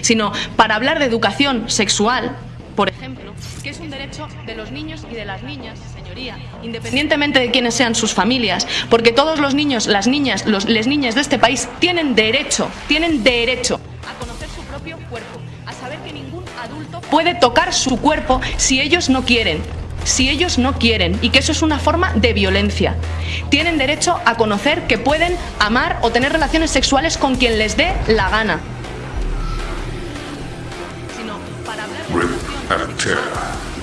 sino para hablar de educación sexual, por ejemplo, que es un derecho de los niños y de las niñas, señoría, independientemente de quiénes sean sus familias, porque todos los niños, las niñas, los, las niñas de este país tienen derecho, tienen derecho a conocer su propio cuerpo, a saber que ningún adulto puede tocar su cuerpo si ellos no quieren, si ellos no quieren y que eso es una forma de violencia. Tienen derecho a conocer que pueden amar o tener relaciones sexuales con quien les dé la gana. Rip and tear.